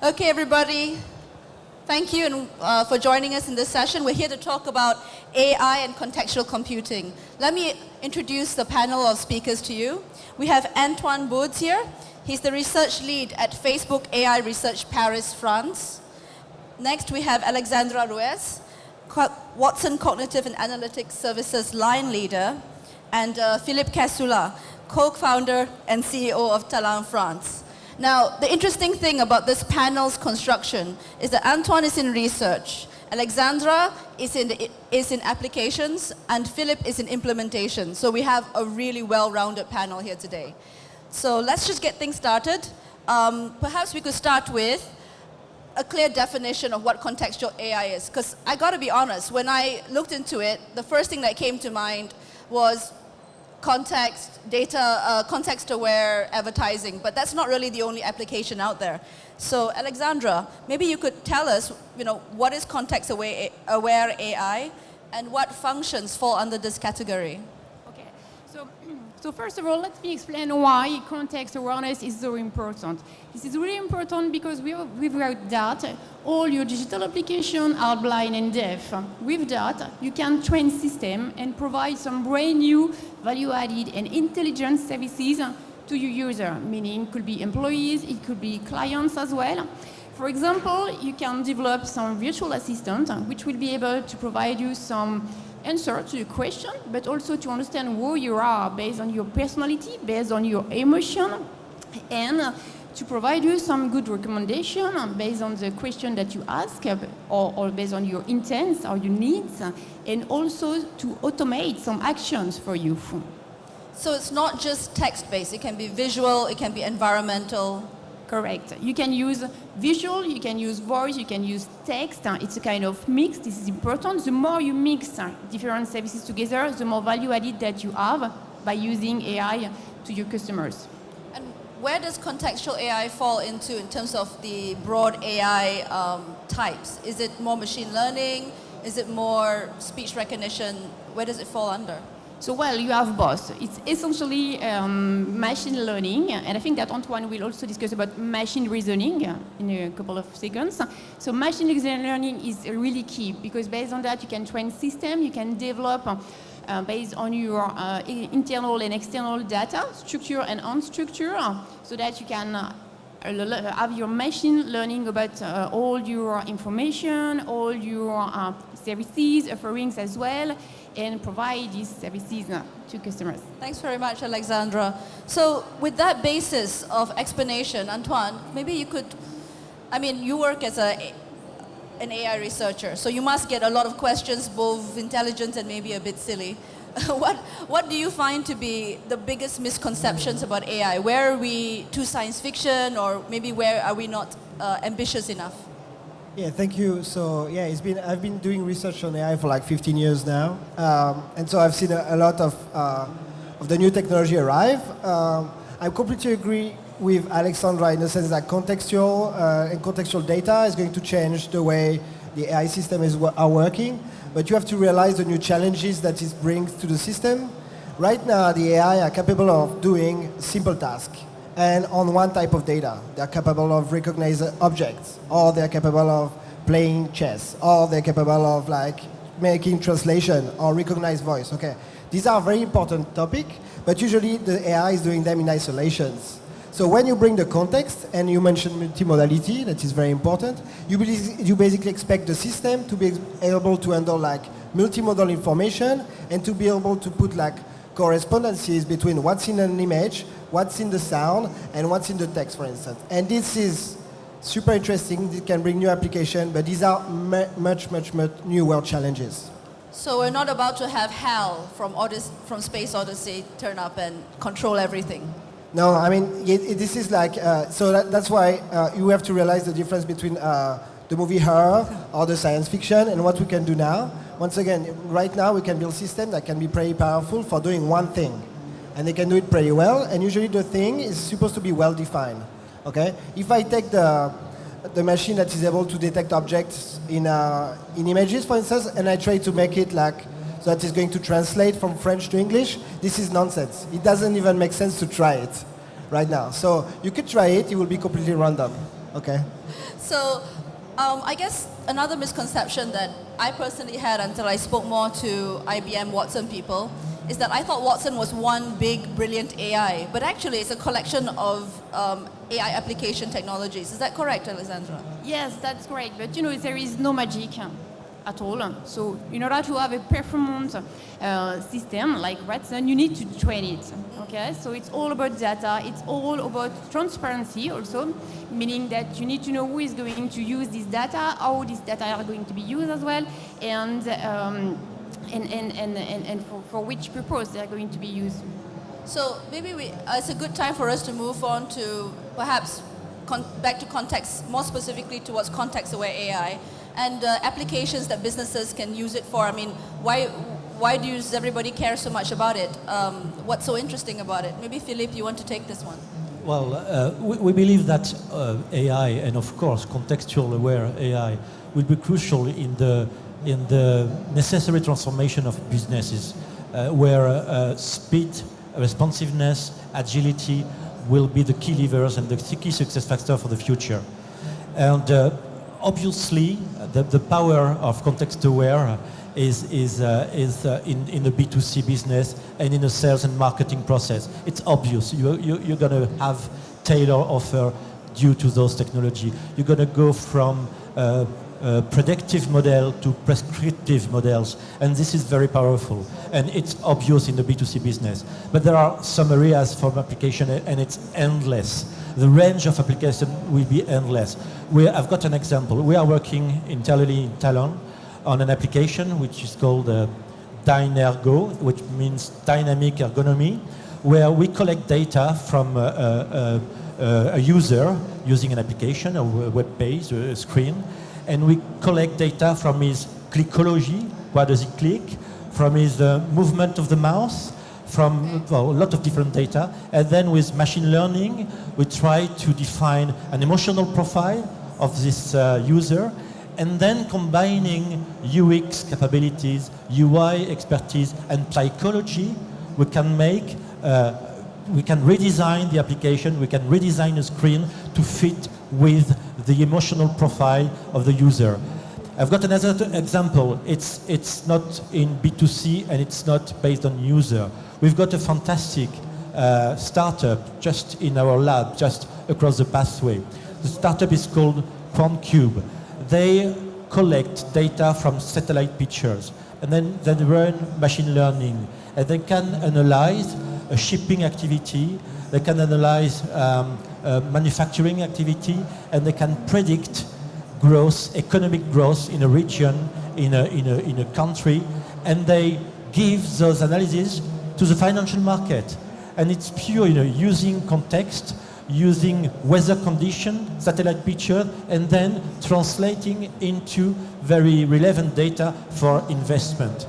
Okay, everybody. Thank you and, uh, for joining us in this session. We're here to talk about AI and contextual computing. Let me introduce the panel of speakers to you. We have Antoine Bordes here. He's the research lead at Facebook AI Research Paris, France. Next, we have Alexandra Ruiz, Watson Cognitive and Analytics Services line leader, and uh, Philippe Cassoulat, co-founder and CEO of Talan France. Now, the interesting thing about this panel's construction is that Antoine is in research, Alexandra is in, is in applications, and Philip is in implementation. So we have a really well-rounded panel here today. So let's just get things started. Um, perhaps we could start with a clear definition of what contextual AI is. Because I got to be honest, when I looked into it, the first thing that came to mind was context, data, uh, context-aware advertising, but that's not really the only application out there. So Alexandra, maybe you could tell us, you know, what is context-aware AI and what functions fall under this category? So, first of all, let me explain why context awareness is so important. This is really important because without that, all your digital applications are blind and deaf. With that, you can train system and provide some brand new value-added and intelligent services to your user, meaning it could be employees, it could be clients as well. For example, you can develop some virtual assistant which will be able to provide you some answer to your question, but also to understand who you are based on your personality, based on your emotion, and to provide you some good recommendation based on the question that you ask or, or based on your intents or your needs and also to automate some actions for you. So it's not just text-based, it can be visual, it can be environmental. Correct. You can use visual, you can use voice, you can use text. It's a kind of mix. This is important. The more you mix different services together, the more value added that you have by using AI to your customers And where does contextual AI fall into in terms of the broad AI um, types? Is it more machine learning? Is it more speech recognition? Where does it fall under? So, well, you have both. It's essentially um, machine learning, and I think that Antoine will also discuss about machine reasoning in a couple of seconds. So, machine learning is really key because based on that, you can train system, you can develop uh, based on your uh, internal and external data, structure and unstructured, so that you can uh, have your machine learning about uh, all your information, all your uh, services, offerings as well, and provide these services to customers. Thanks very much, Alexandra. So with that basis of explanation, Antoine, maybe you could, I mean, you work as a an AI researcher, so you must get a lot of questions, both intelligent and maybe a bit silly. what, what do you find to be the biggest misconceptions about AI? Where are we too science fiction or maybe where are we not uh, ambitious enough? Yeah, thank you. So yeah, it's been I've been doing research on AI for like 15 years now, um, and so I've seen a, a lot of uh, of the new technology arrive. Um, I completely agree with Alexandra in the sense that contextual uh, and contextual data is going to change the way the AI system is, are working, but you have to realize the new challenges that it brings to the system. Right now, the AI are capable of doing simple tasks and on one type of data. They're capable of recognizing objects, or they're capable of playing chess, or they're capable of like making translation or recognize voice. Okay, these are very important topic, but usually the AI is doing them in isolations. So when you bring the context, and you mentioned multimodality, that is very important, you, you basically expect the system to be able to handle like multimodal information and to be able to put like correspondences between what's in an image, what's in the sound, and what's in the text, for instance. And this is super interesting. It can bring new application, but these are much, much, much new world challenges. So we're not about to have HAL from, Odyssey, from Space Odyssey turn up and control everything. No, I mean, it, it, this is like, uh, so that, that's why uh, you have to realize the difference between uh, the movie Her or the science fiction and what we can do now. Once again, right now we can build systems that can be pretty powerful for doing one thing. And they can do it pretty well, and usually the thing is supposed to be well defined. Okay? If I take the, the machine that is able to detect objects in, uh, in images, for instance, and I try to make it like so that is going to translate from French to English, this is nonsense. It doesn't even make sense to try it right now. So you could try it, it will be completely random. Okay. So um, I guess another misconception that I personally had until I spoke more to IBM Watson people is that I thought Watson was one big, brilliant AI, but actually it's a collection of um, AI application technologies. Is that correct, Alessandra? Yes, that's correct. But you know, there is no magic at all. So in order to have a performance uh, system like Watson, you need to train it. Okay, so it's all about data. It's all about transparency also, meaning that you need to know who is going to use this data, how this data are going to be used as well, and um, and, and, and, and, and for, for which purpose they are going to be used. So maybe we, uh, it's a good time for us to move on to perhaps back to context, more specifically towards context-aware AI and uh, applications that businesses can use it for. I mean, why, why does everybody care so much about it? Um, what's so interesting about it? Maybe Philippe, you want to take this one. Well, uh, we, we, believe that uh, AI and of course contextual aware AI will be crucial in the, in the necessary transformation of businesses uh, where uh, speed, responsiveness, agility will be the key levers and the key success factor for the future. And uh, obviously, the, the power of context aware is, is, uh, is uh, in, in the B2C business and in the sales and marketing process. It's obvious. You, you, you're going to have tailor offer due to those technology. You're going to go from uh, uh, predictive model to prescriptive models, and this is very powerful. And it's obvious in the B2C business. But there are some areas for application, and it's endless the range of application will be endless. We, I've got an example. We are working internally in Talan on an application which is called uh, Dynergo, which means dynamic ergonomy, where we collect data from uh, uh, uh, a user using an application, a web page, a screen, and we collect data from his clickology, what does he click, from his uh, movement of the mouse, from well, a lot of different data. And then with machine learning, we try to define an emotional profile of this uh, user and then combining UX capabilities, UI expertise, and psychology, we can make, uh, we can redesign the application, we can redesign the screen to fit with the emotional profile of the user. I've got another example. It's, it's not in B2C and it's not based on user. We've got a fantastic uh, startup just in our lab, just across the pathway. The startup is called QuantCube. They collect data from satellite pictures and then they run machine learning and they can analyze a shipping activity, they can analyze um, Uh, manufacturing activity and they can predict growth, economic growth in a region, in a, in a, in a country and they give those analyses to the financial market. And it's pure, you know, using context, using weather condition, satellite picture, and then translating into very relevant data for investment.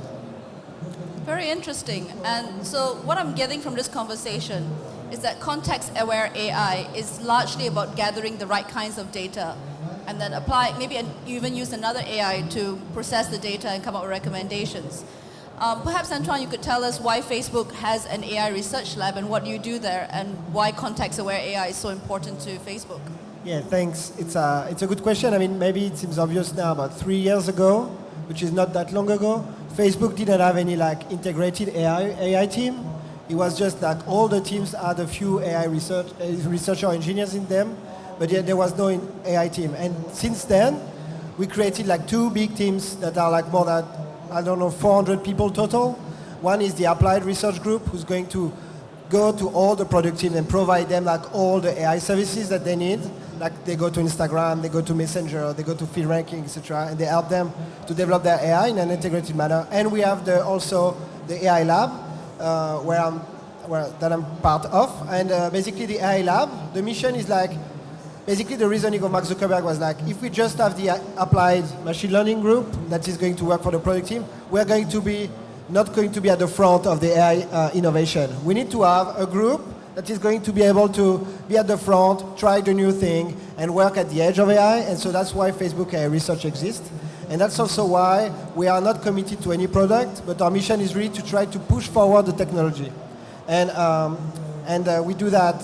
Very interesting. And so what I'm getting from this conversation is that context-aware AI is largely about gathering the right kinds of data and then apply, maybe even use another AI to process the data and come up with recommendations. Um, perhaps, Antoine, you could tell us why Facebook has an AI research lab and what you do there and why context-aware AI is so important to Facebook. Yeah, thanks. It's a, it's a good question. I mean, maybe it seems obvious now, but three years ago, which is not that long ago, Facebook didn't have any like integrated AI, AI team. It was just that all the teams had a few AI research, uh, researcher engineers in them, but yet there was no AI team. And since then, we created like two big teams that are like more than I don't know, 400 people total. One is the applied research group who's going to go to all the product teams and provide them like all the AI services that they need. Like they go to Instagram, they go to Messenger, they go to feed ranking, etc. And they help them to develop their AI in an integrated manner. And we have the, also the AI lab where I'm, where, that I'm part of. And uh, basically the AI lab, the mission is like basically the reasoning of Mark Zuckerberg was like, if we just have the applied machine learning group that is going to work for the product team, we're going to be not going to be at the front of the AI uh, innovation. We need to have a group that is going to be able to be at the front, try the new thing, and work at the edge of AI. And so that's why Facebook AI Research exists. And that's also why we are not committed to any product, but our mission is really to try to push forward the technology. And, um, and uh, we do that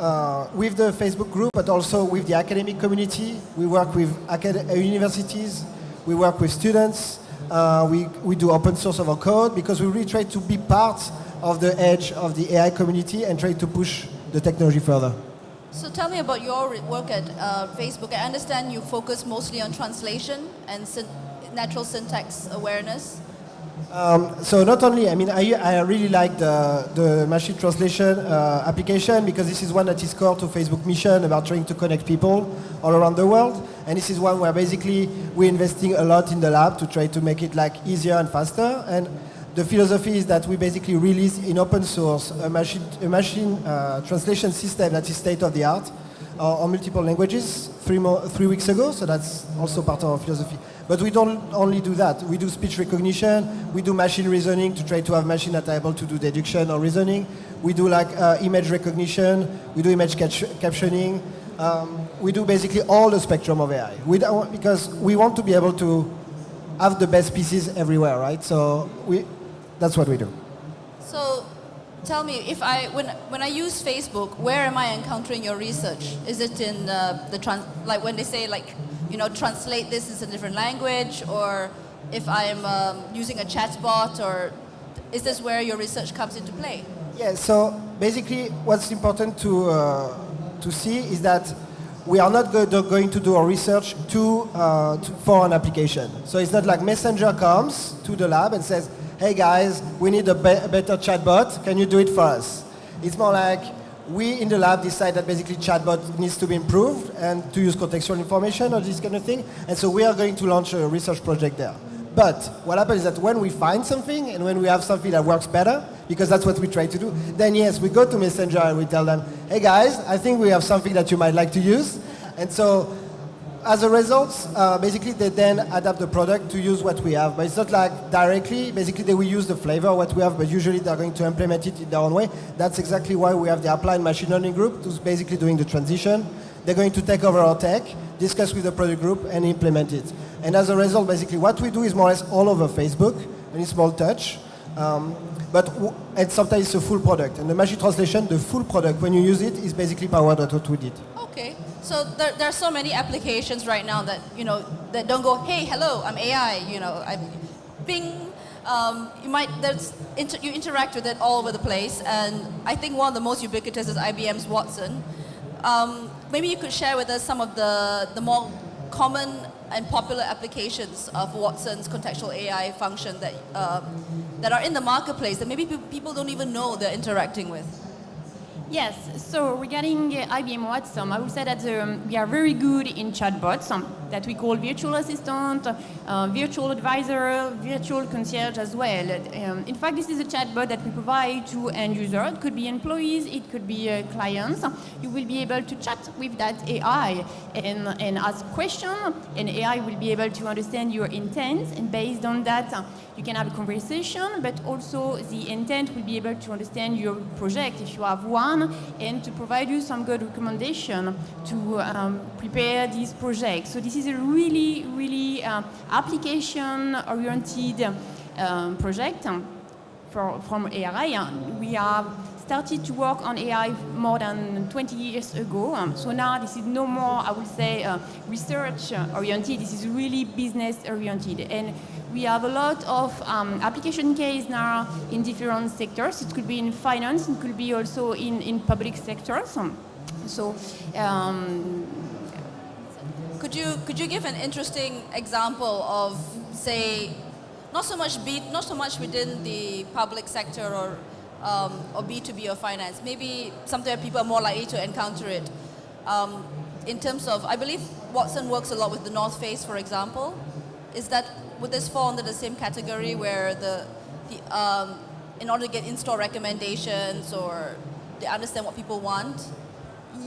uh, with the Facebook group, but also with the academic community. We work with uh, universities, we work with students, uh, we, we do open source of our code because we really try to be part of the edge of the AI community and try to push the technology further. So tell me about your work at uh, Facebook. I understand you focus mostly on translation and syn- natural syntax awareness. Um, so not only, I mean, I, I really like the, the machine translation uh, application because this is one that is core to Facebook mission about trying to connect people all around the world. And this is one where basically we're investing a lot in the lab to try to make it like easier and faster. And the philosophy is that we basically release in open source a machine, a machine uh, translation system that is state of the art uh, on multiple languages three, mo- three weeks ago. So that's also part of our philosophy. But we don't only do that. We do speech recognition. We do machine reasoning to try to have machines that are able to do deduction or reasoning. We do like uh, image recognition. We do image captioning. Um, we do basically all the spectrum of AI. We don't, because we want to be able to have the best pieces everywhere, right? So we, that's what we do. So tell me, if I when when I use Facebook, where am I encountering your research? Is it in uh, the trans like when they say like you know translate this into a different language, or if I am um, using a chatbot, or is this where your research comes into play? Yeah, so basically what's important to, uh, to see is that we are not go- going to do our research to, uh, to, for an application. So it's not like Messenger comes to the lab and says, hey guys, we need a, be- a better chatbot, can you do it for us? It's more like we in the lab decide that basically chatbot needs to be improved and to use contextual information or this kind of thing. And so we are going to launch a research project there. But what happens is that when we find something and when we have something that works better, because that's what we try to do, then yes, we go to Messenger and we tell them, hey guys, I think we have something that you might like to use. And so as a result, uh, basically they then adapt the product to use what we have. But it's not like directly, basically they will use the flavor what we have, but usually they're going to implement it in their own way. That's exactly why we have the applied machine learning group who's basically doing the transition. They're going to take over our tech, discuss with the product group, and implement it. And as a result, basically what we do is more or less all over Facebook, and it's small touch. Um, but and sometimes it's a full product. And the machine translation, the full product, when you use it, is basically powered by what we did. Okay, so there, there are so many applications right now that you know that don't go, hey, hello, I'm AI. You know, I'm Bing. Um, you might there's inter, you interact with it all over the place, and I think one of the most ubiquitous is IBM's Watson. Um, maybe you could share with us some of the the more common and popular applications of Watson's contextual AI function that um, that are in the marketplace that maybe people don't even know they're interacting with. Yes, so regarding IBM Watson, I would say that um, we are very good in chatbots. um, that we call virtual assistant, uh, virtual advisor, virtual concierge as well. Um, in fact, this is a chatbot that we provide to end users. It could be employees, it could be uh, clients. You will be able to chat with that AI and, and ask questions, and AI will be able to understand your intent, and based on that, you can have a conversation, but also the intent will be able to understand your project if you have one, and to provide you some good recommendation to um, prepare this project. So this is a really, really uh, application-oriented um, project um, for, from AI. Uh, We have started to work on AI more than 20 years ago. Um, so now this is no more, I would say, uh, research oriented. This is really business oriented. And we have a lot of um, application case now in different sectors. It could be in finance, it could be also in, in public sectors. Um, So um, Could you could you give an interesting example of say, not so much be not so much within the public sector or um, or B two B or finance, maybe something people are more likely to encounter it. Um, in terms of, I believe Watson works a lot with the North Face, for example. Is that would this fall under the same category where the, the um, in order to get in-store recommendations or they understand what people want,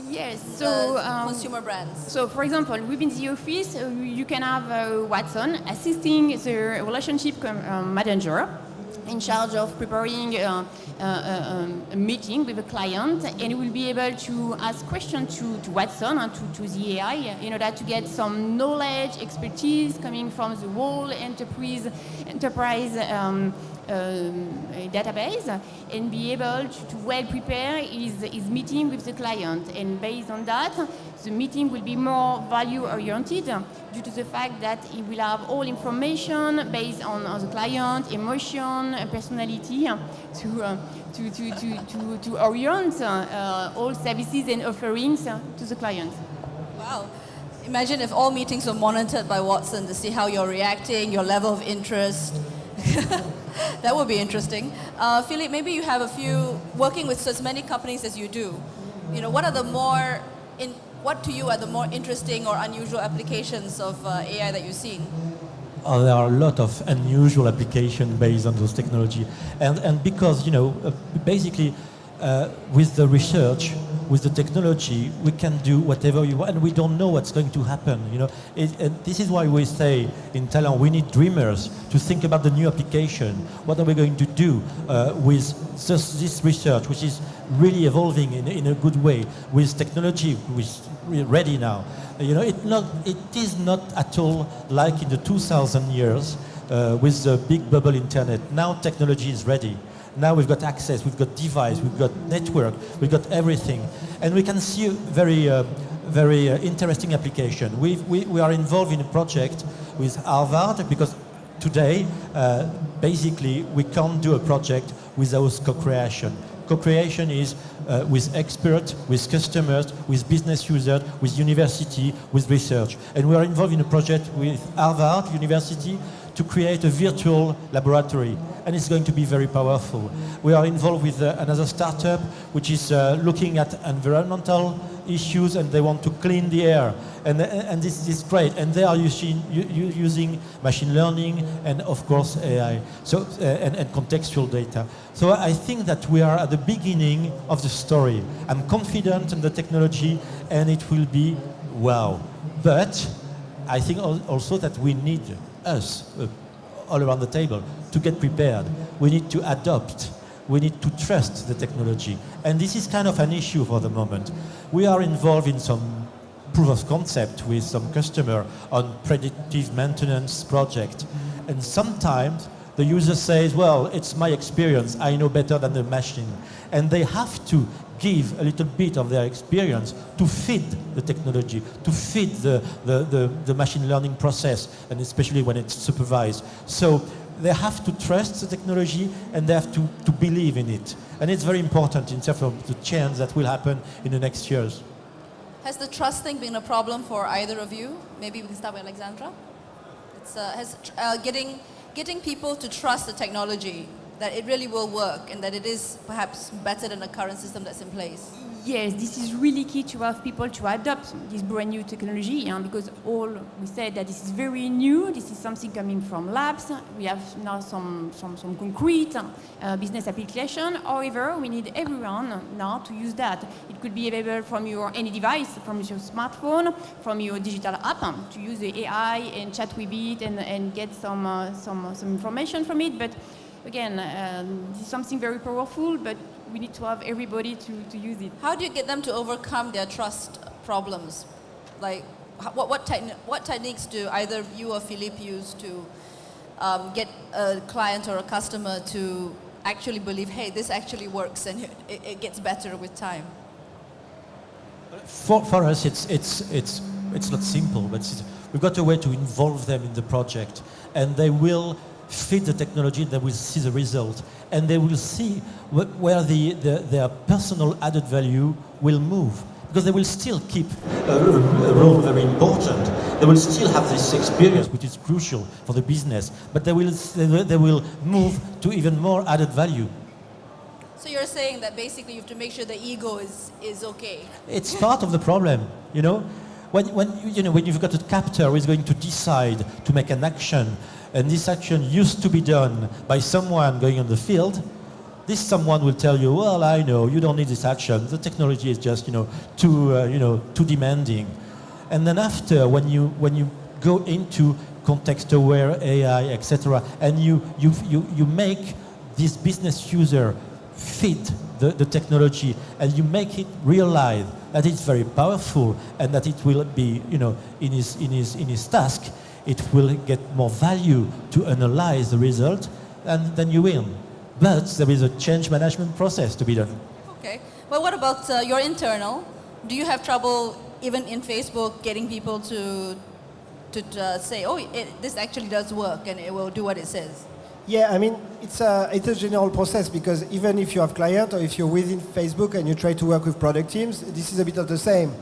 yes, so um, consumer brands? So, for example, within the office, uh, you can have uh, Watson assisting the relationship com- um, manager in charge of preparing uh, uh, uh, um, a meeting with a client, and he will be able to ask questions to, to Watson and to, to the AI in order to get some knowledge, expertise coming from the whole enterprise, enterprise um, database and be able to, to well prepare his, his meeting with the client. And based on that, the meeting will be more value oriented due to the fact that he will have all information based on, on the client, emotion, personality to, uh, to, to, to, to, to orient uh, all services and offerings to the client. Wow. Imagine if all meetings were monitored by Watson to see how you're reacting, your level of interest. that would be interesting. Uh, Philippe, maybe you have a few, working with as many companies as you do, you know, what are the more, in, what to you are the more interesting or unusual applications of uh, AI that you've seen? Oh, there are a lot of unusual applications based on those technology. And, and because, you know, uh, basically uh, with the research, with the technology, we can do whatever you want, and we don't know what's going to happen. You know, it, this is why we say in Talan we need dreamers to think about the new application. What are we going to do uh, with this, this, research, which is really evolving in, in a good way, with technology which is ready now. You know, it not it is not at all like in the 2000 years uh, with the big bubble internet. Now technology is ready. Now we've got access, we've got device, we've got network, we've got everything. And we can see very, uh, very uh, interesting application. we we, we are involved in a project with Harvard because today, uh, basically, we can't do a project without co-creation. Co-creation is uh, with experts, with customers, with business users, with university, with research. And we are involved in a project with Harvard University to create a virtual laboratory and it's going to be very powerful. We are involved with uh, another startup which is uh, looking at environmental issues and they want to clean the air. And, uh, and this is great. And they are using, using machine learning and, of course, AI so, uh, and, and contextual data. So I think that we are at the beginning of the story. I'm confident in the technology and it will be wow. But I think also that we need us uh, all around the table to get prepared. We need to adopt. We need to trust the technology. And this is kind of an issue for the moment. We are involved in some proof of concept with some customer on predictive maintenance project. And sometimes the user says, well, it's my experience, I know better than the machine. And they have to give a little bit of their experience to feed the technology, to feed the, the, the, the machine learning process, and especially when it's supervised. So they have to trust the technology and they have to, to believe in it. And it's very important in terms of the change that will happen in the next years. Has the trust thing been a problem for either of you? Maybe we can start with Alexandra. It's, uh, has uh, getting, getting people to trust the technology, that it really will work and that it is perhaps better than the current system that's in place? Yes, this is really key to have people to adopt this brand new technology because all we said that this is very new, this is something coming from labs, we have now some, some, some concrete uh, business application, however, we need everyone now to use that. It could be available from your any device, from your smartphone, from your digital app, um, to use the AI and chat with it and, and get some, uh, some, some information from it, but again, um, this is something very powerful, but we need to have everybody to, to use it. How do you get them to overcome their trust problems? Like, what, what, techni what techniques do either you or Philippe use to um, get a client or a customer to actually believe, hey, this actually works and it, it gets better with time? For, for us, it's, it's, it's, it's not simple, but we've got a way to involve them in the project and they will fit the technology, they will see the result, and they will see wh where the, the, their personal added value will move. Because they will still keep a, a role very important. They will still have this experience, which is crucial for the business, but they will, they will move to even more added value. So you're saying that basically you have to make sure the ego is, is okay. It's part of the problem, you know? When, when, you know, when you've got a captor who is going to decide to make an action and this action used to be done by someone going on the field, this someone will tell you, well, I know, you don't need this action. The technology is just, you know, too, uh, you know, too demanding. And then after, when you, when you go into context-aware AI, etc., and you, you, you, you make this business user fit the, the technology and you make it realize that it's very powerful and that it will be, you know, in his, in his, in his task, it will get more value to analyze the result, and then you win. But there is a change management process to be done. Okay. Well, what about uh, your internal? Do you have trouble even in Facebook getting people to to uh, say, oh, it, this actually does work and it will do what it says? Yeah, I mean, it's a, it's a general process because even if you have client or if you're within Facebook and you try to work with product teams, this is a bit of the same.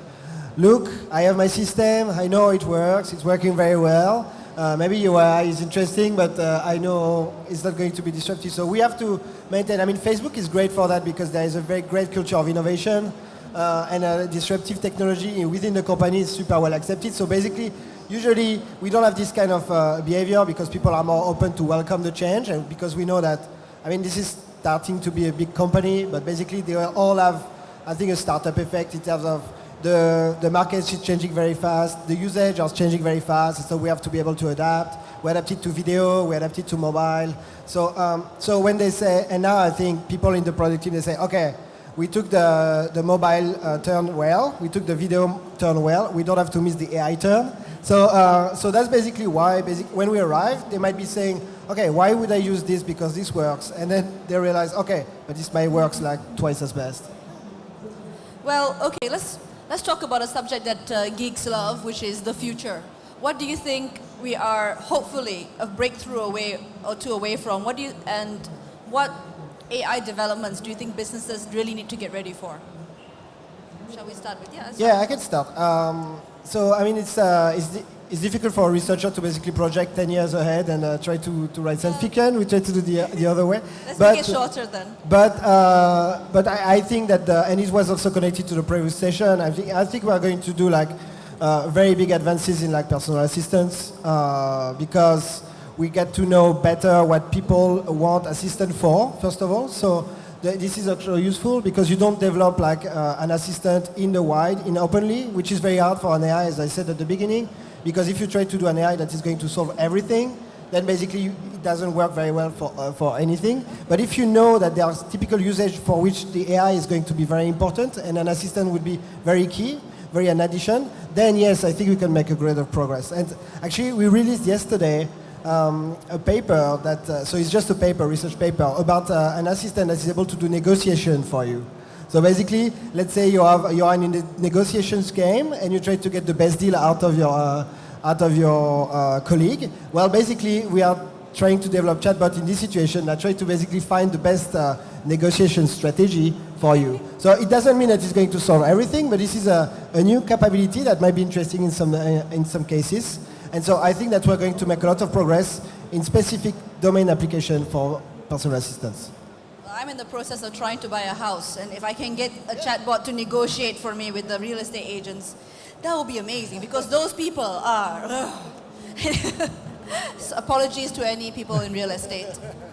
Look, I have my system, I know it works, it's working very well. Uh, maybe UI is interesting, but uh, I know it's not going to be disruptive. So we have to maintain, I mean, Facebook is great for that because there is a very great culture of innovation uh, and a disruptive technology within the company is super well accepted. So basically, usually we don't have this kind of uh, behavior because people are more open to welcome the change and because we know that, I mean, this is starting to be a big company, but basically they all have, I think, a startup effect in terms of the, the market is changing very fast, the usage is changing very fast, so we have to be able to adapt. We adapt it to video, we adapt it to mobile. So, um, so when they say, and now I think people in the product team, they say, okay, we took the, the mobile uh, turn well, we took the video turn well, we don't have to miss the AI turn. So, uh, so that's basically why basic, when we arrive, they might be saying, okay, why would I use this because this works? And then they realize, okay, but this might works like twice as best. Well, okay, let's, let's talk about a subject that uh, geeks love, which is the future. What do you think we are hopefully a breakthrough away or two away from? What do you, and what AI developments do you think businesses really need to get ready for? Shall we start with yeah? Yeah, I can start. Um, so I mean, it's uh, it's, it's difficult for a researcher to basically project 10 years ahead and uh, try to, to write science fiction. We try to do the, the other way. Let's but, make it shorter then. But uh, but I, I, think that the, and it was also connected to the previous session. I think I think we are going to do like uh, very big advances in like personal assistance uh, because we get to know better what people want assistant for, first of all. So this is actually useful because you don't develop like uh, an assistant in the wide, in openly, which is very hard for an AI, as I said at the beginning, because if you try to do an AI that is going to solve everything, then basically it doesn't work very well for, uh, for anything. But if you know that there are typical usage for which the AI is going to be very important and an assistant would be very key, very an addition, then yes, I think we can make a greater progress. And actually, we released yesterday um, a paper that, uh, so it's just a paper, research paper, about uh, an assistant that is able to do negotiation for you. So basically, let's say you have you are in the negotiations game and you try to get the best deal out of your uh, out of your uh, colleague. Well, basically, we are trying to develop chatbot in this situation that try to basically find the best uh, negotiation strategy for you. So it doesn't mean that it's going to solve everything, but this is a, a new capability that might be interesting in some uh, in some cases. And so I think that we're going to make a lot of progress in specific domain application for personal assistance. I'm in the process of trying to buy a house, and if I can get a chatbot to negotiate for me with the real estate agents, that would be amazing because those people are. so apologies to any people in real estate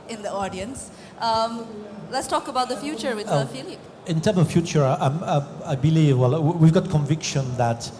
in the audience. Um, let's talk about the future with uh, oh, Philippe. In terms of future, I, I believe, well, we've got conviction that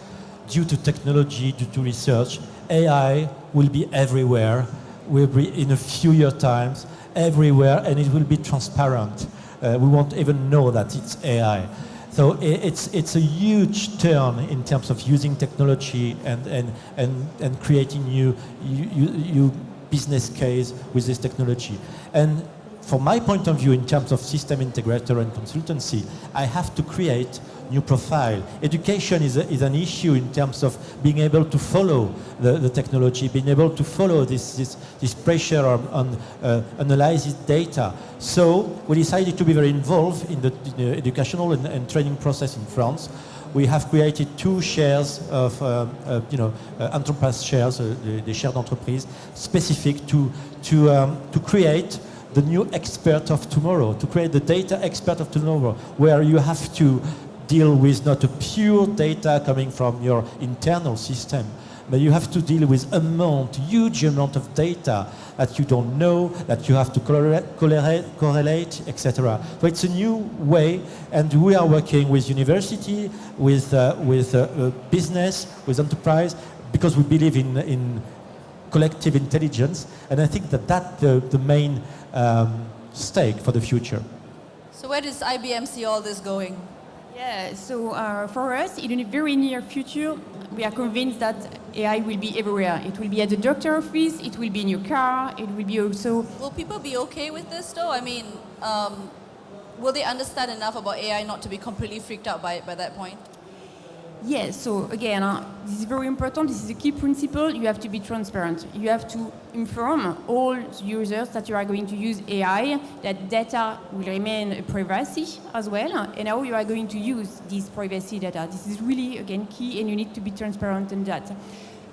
due to technology, due to research, AI will be everywhere, We'll be in a few year times, everywhere, and it will be transparent. Uh, we won't even know that it's AI. So it's, it's a huge turn in terms of using technology and, and, and, and creating new, new, new business case with this technology. And from my point of view, in terms of system integrator and consultancy, I have to create new profile. Education is, a, is an issue in terms of being able to follow the, the technology, being able to follow this, this, this pressure on, on uh, analyzing data. So we decided to be very involved in the, in the educational and, and, training process in France. We have created two shares of, uh, uh, you know, uh, enterprise shares, uh, the, the share d'entreprise, specific to, to, um, to create the new expert of tomorrow, to create the data expert of tomorrow, where you have to deal with not a pure data coming from your internal system, but you have to deal with amount, huge amount of data that you don't know, that you have to correlate, correlate etc. So it's a new way, and we are working with university, with, uh, with uh, uh, business, with enterprise, because we believe in, in collective intelligence, and I think that that's the, the main um, stake for the future. So where does IBM see all this going? Yeah, so uh, for us, in a very near future, we are convinced that AI will be everywhere. It will be at the doctor office, it will be in your car, it will be also Will people be okay with this though? I mean, um, will they understand enough about AI not to be completely freaked out by it by that point? Yes, so again, uh, this is very important. This is a key principle. You have to be transparent. You have to inform all users that you are going to use AI, that data will remain privacy as well, and how you are going to use this privacy data. This is really, again, key, and you need to be transparent in that.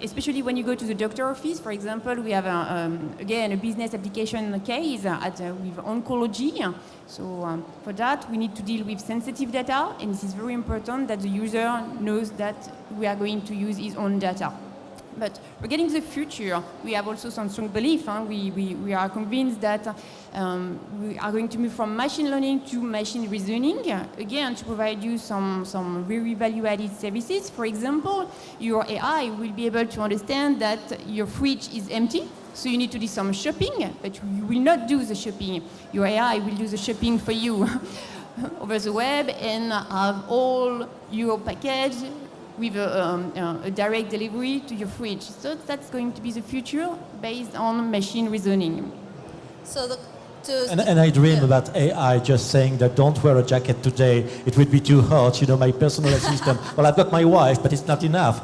Especially when you go to the doctor office, for example, we have, a, um, again, a business application case at, uh, with oncology. So um, for that, we need to deal with sensitive data, and this is very important that the user knows that we are going to use his own data. But regarding the future, we have also some strong belief. Huh? We, we, we are convinced that um, we are going to move from machine learning to machine reasoning, again, to provide you some, some very value-added services. For example, your AI will be able to understand that your fridge is empty, so you need to do some shopping, but you will not do the shopping. Your AI will do the shopping for you over the web and have all your package with a, um, uh, a, direct delivery to your fridge. So that's going to be the future based on machine reasoning. So the, to And, and I dream yeah. about AI just saying that don't wear a jacket today, it would be too hot, you know, my personal assistant. Well, I've got my wife, but it's not enough.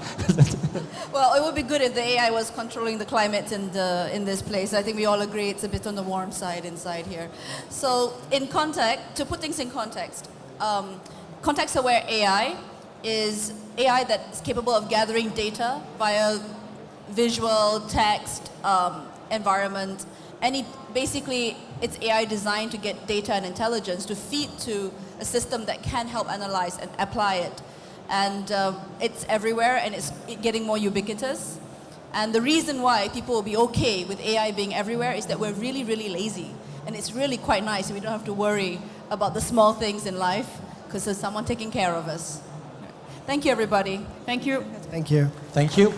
Well, it would be good if the AI was controlling the climate in, the, in this place. I think we all agree it's a bit on the warm side inside here. So, in context, to put things in context, um, context-aware AI is AI that's capable of gathering data via visual, text, um, environment. Any, basically, it's AI designed to get data and intelligence to feed to a system that can help analyze and apply it and um, it's everywhere and it's getting more ubiquitous. And the reason why people will be okay with AI being everywhere is that we're really, really lazy. And it's really quite nice. We don't have to worry about the small things in life because there's someone taking care of us. Thank you, everybody. Thank you. Thank you. Thank you.